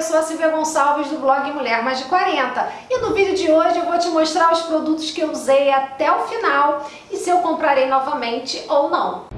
eu sou a Silvia Gonçalves do blog Mulher Mais de 40 e no vídeo de hoje eu vou te mostrar os produtos que eu usei até o final e se eu comprarei novamente ou não.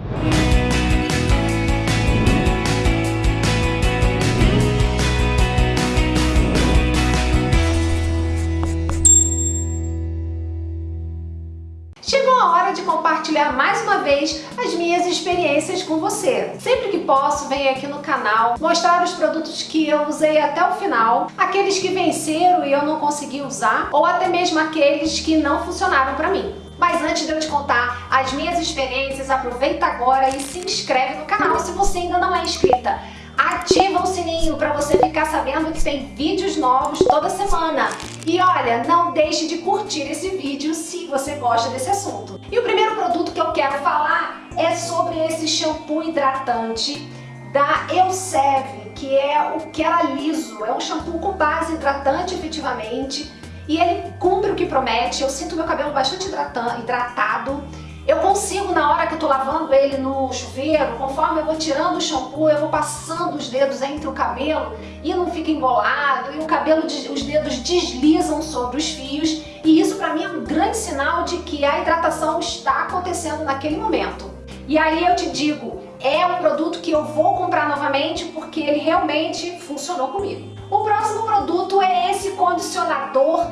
De compartilhar mais uma vez as minhas experiências com você. Sempre que posso, venho aqui no canal mostrar os produtos que eu usei até o final, aqueles que venceram e eu não consegui usar, ou até mesmo aqueles que não funcionaram para mim. Mas antes de eu te contar as minhas experiências, aproveita agora e se inscreve no canal se você ainda não é inscrita ativa o sininho para você ficar sabendo que tem vídeos novos toda semana. E olha, não deixe de curtir esse vídeo se você gosta desse assunto. E o primeiro produto que eu quero falar é sobre esse shampoo hidratante da Elseve, que é o que era liso. É um shampoo com base hidratante efetivamente e ele cumpre o que promete. Eu sinto meu cabelo bastante hidratado eu consigo, na hora que eu tô lavando ele no chuveiro, conforme eu vou tirando o shampoo, eu vou passando os dedos entre o cabelo e não fica embolado, e o cabelo, os dedos deslizam sobre os fios, e isso pra mim é um grande sinal de que a hidratação está acontecendo naquele momento. E aí eu te digo, é um produto que eu vou comprar novamente porque ele realmente funcionou comigo. O próximo produto é esse condicionador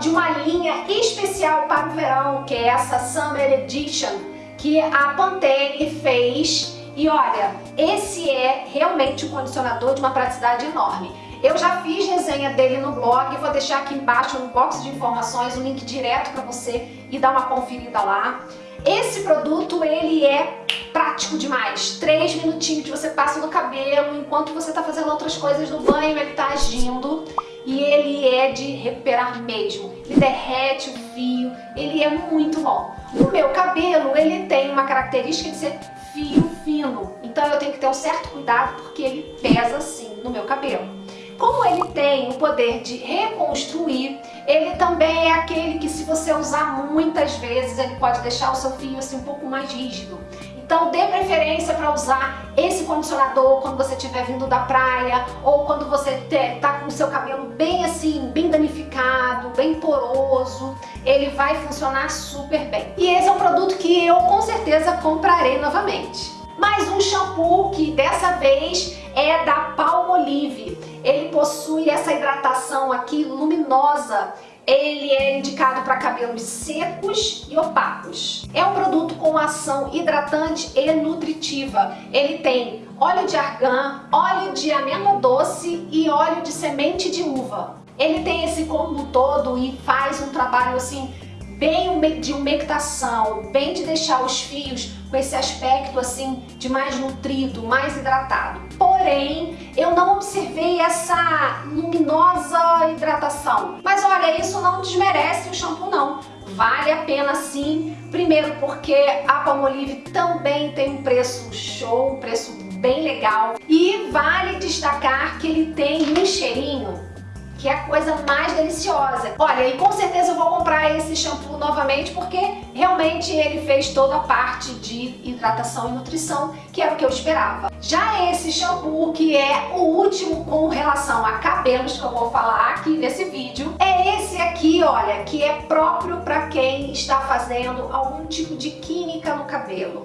de uma linha especial para o verão, que é essa Summer Edition, que a Pantene fez. E olha, esse é realmente um condicionador de uma praticidade enorme. Eu já fiz resenha dele no blog, vou deixar aqui embaixo no box de informações o link direto para você e dar uma conferida lá. Esse produto, ele é prático demais. Três minutinhos que você passa no cabelo, enquanto você está fazendo outras coisas no banho, ele está agindo e ele é de recuperar mesmo. Ele derrete o fio, ele é muito bom. O meu cabelo, ele tem uma característica de ser fio fino, então eu tenho que ter um certo cuidado porque ele pesa assim no meu cabelo. Como ele tem o poder de reconstruir, ele também é aquele que se você usar muitas vezes, ele pode deixar o seu fio assim um pouco mais rígido. Então dê preferência para usar esse condicionador quando você estiver vindo da praia ou quando você está com o seu cabelo bem assim, bem danificado, bem poroso. Ele vai funcionar super bem. E esse é um produto que eu com certeza comprarei novamente. Mais um shampoo que dessa vez é da Palmolive. Ele possui essa hidratação aqui luminosa ele é indicado para cabelos secos e opacos. É um produto com ação hidratante e nutritiva. Ele tem óleo de argan, óleo de amêndoa doce e óleo de semente de uva. Ele tem esse combo todo e faz um trabalho assim bem de umectação, bem de deixar os fios com esse aspecto assim de mais nutrido, mais hidratado. Porém, eu não observei essa luminosa hidratação. Mas olha, isso não desmerece o shampoo não. Vale a pena sim, primeiro porque a Palmolive também tem um preço show, um preço bem legal. E vale destacar que ele tem um cheirinho que é a coisa mais deliciosa. Olha, e com certeza eu vou comprar esse shampoo novamente porque realmente ele fez toda a parte de hidratação e nutrição, que era o que eu esperava. Já esse shampoo, que é o último com relação a cabelos que eu vou falar aqui nesse vídeo, é esse aqui, olha, que é próprio para quem está fazendo algum tipo de química no cabelo.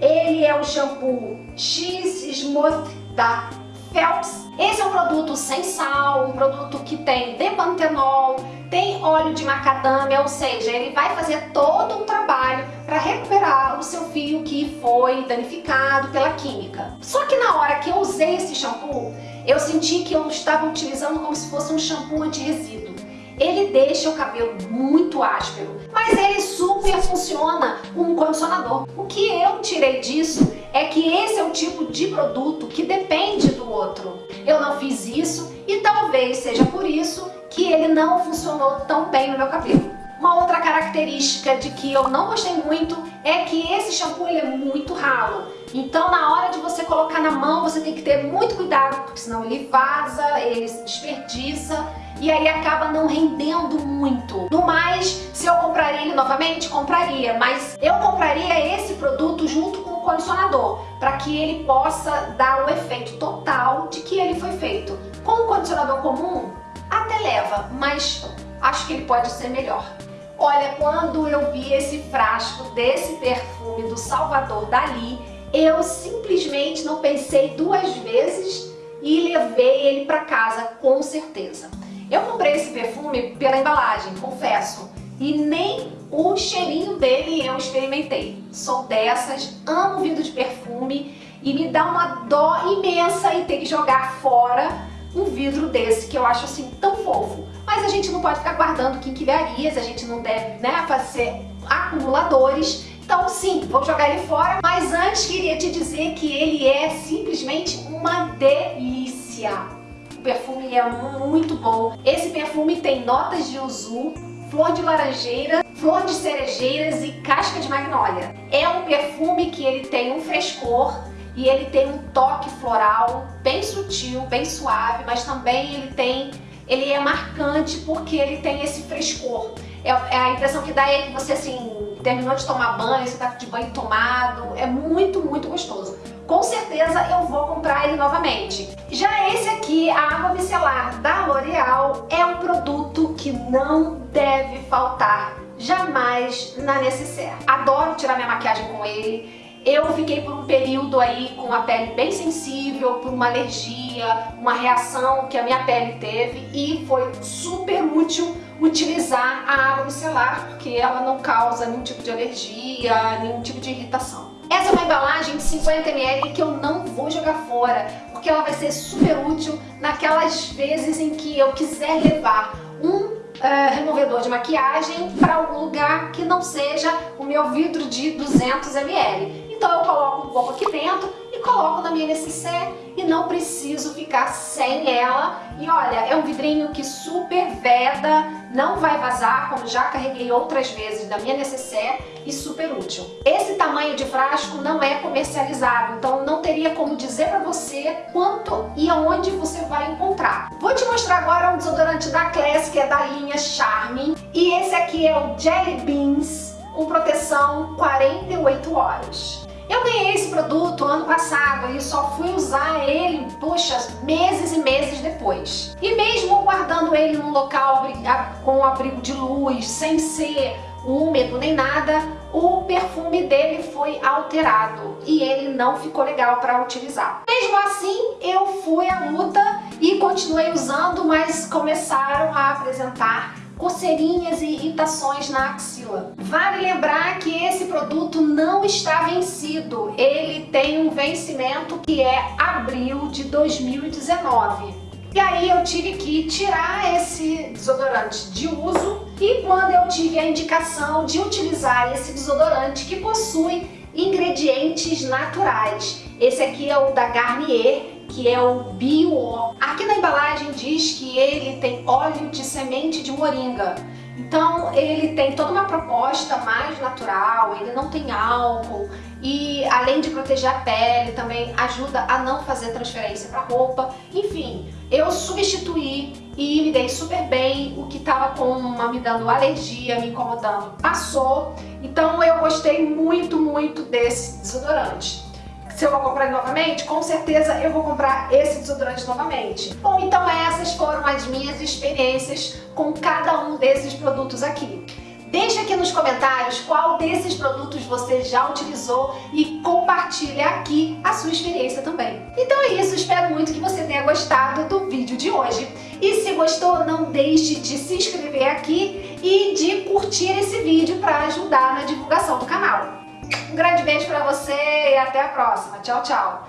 Ele é o shampoo X Smooth da Phelps. Esse é um produto sem sal, um produto que tem depantenol, tem óleo de macadâmia, ou seja, ele vai fazer todo um trabalho para recuperar o seu fio que foi danificado pela química. Só que na hora que eu usei esse shampoo, eu senti que eu estava utilizando como se fosse um shampoo anti-resíduo. Ele deixa o cabelo muito áspero, mas ele super funciona como um condicionador. O que eu tirei disso é que esse é o tipo de produto que depende outro. Eu não fiz isso e talvez seja por isso que ele não funcionou tão bem no meu cabelo. Uma outra característica de que eu não gostei muito é que esse shampoo ele é muito ralo. Então na hora de você colocar na mão você tem que ter muito cuidado, porque senão ele vaza, ele se desperdiça e aí acaba não rendendo muito. No mais, se eu compraria ele novamente, compraria, mas eu compraria esse produto junto com condicionador, para que ele possa dar o efeito total de que ele foi feito. Com o condicionador comum? Até leva, mas acho que ele pode ser melhor. Olha, quando eu vi esse frasco desse perfume do Salvador Dali, eu simplesmente não pensei duas vezes e levei ele para casa, com certeza. Eu comprei esse perfume pela embalagem, confesso, e nem o cheirinho dele eu experimentei. Sou dessas, amo vidro de perfume e me dá uma dó imensa em ter que jogar fora um vidro desse, que eu acho assim tão fofo. Mas a gente não pode ficar guardando quinquilharias, a gente não deve né, fazer acumuladores. Então sim, vou jogar ele fora, mas antes queria te dizer que ele é simplesmente uma delícia. O perfume é muito bom. Esse perfume tem notas de uzu, flor de laranjeira, flor de cerejeiras e casca de magnólia. É um perfume que ele tem um frescor e ele tem um toque floral bem sutil, bem suave, mas também ele tem, ele é marcante porque ele tem esse frescor. É, é a impressão que dá é que você assim terminou de tomar banho, você tá de banho tomado, é muito, muito gostoso. Com certeza eu vou comprar ele novamente. Já esse aqui, a água micelar da L'Oreal, é um produto que não deve faltar jamais na Necessaire. Adoro tirar minha maquiagem com ele, eu fiquei por um período aí com a pele bem sensível, por uma alergia, uma reação que a minha pele teve e foi super útil utilizar a água micelar porque ela não causa nenhum tipo de alergia, nenhum tipo de irritação. Essa é uma embalagem de 50ml que eu não vou jogar fora, porque ela vai ser super útil naquelas vezes em que eu quiser levar um uh, removedor de maquiagem para algum lugar que não seja o meu vidro de 200ml. Então eu coloco um pouco aqui dentro e coloco na minha necessaire e não preciso ficar sem ela. E olha, é um vidrinho que super veda, não vai vazar, como já carreguei outras vezes da minha necessaire e super útil. Esse tamanho de frasco não é comercializado, então não teria como dizer para você quanto e aonde você vai encontrar. Vou te mostrar agora um desodorante da Class, que é da linha Charme, e esse aqui é o Jelly Beans, com proteção 48 horas. Eu ganhei esse produto ano passado e só fui usar ele, puxa, meses e meses depois. E mesmo guardando ele num local com abrigo de luz, sem ser úmido nem nada, o perfume dele foi alterado e ele não ficou legal para utilizar. Mesmo assim, eu fui à luta e continuei usando, mas começaram a apresentar coceirinhas e irritações na axila. Vale lembrar que esse produto não está vencido, ele tem um vencimento que é abril de 2019. E aí eu tive que tirar esse desodorante de uso e quando eu tive a indicação de utilizar esse desodorante que possui ingredientes naturais. Esse aqui é o da Garnier, que é o Bio. Aqui na embalagem diz que ele tem óleo de semente de moringa. Então ele tem toda uma proposta mais natural, ele não tem álcool e além de proteger a pele também ajuda a não fazer transferência para roupa. Enfim, eu substituí e me dei super bem, o que estava com uma, me dando alergia, me incomodando, passou. Então eu gostei muito, muito desse desodorante se eu vou comprar novamente, com certeza eu vou comprar esse desodorante novamente. Bom, então essas foram as minhas experiências com cada um desses produtos aqui. Deixe aqui nos comentários qual desses produtos você já utilizou e compartilhe aqui a sua experiência também. Então é isso, espero muito que você tenha gostado do vídeo de hoje. E se gostou, não deixe de se inscrever aqui e de curtir esse vídeo para ajudar na divulgação do canal. Um grande beijo pra você e até a próxima. Tchau, tchau.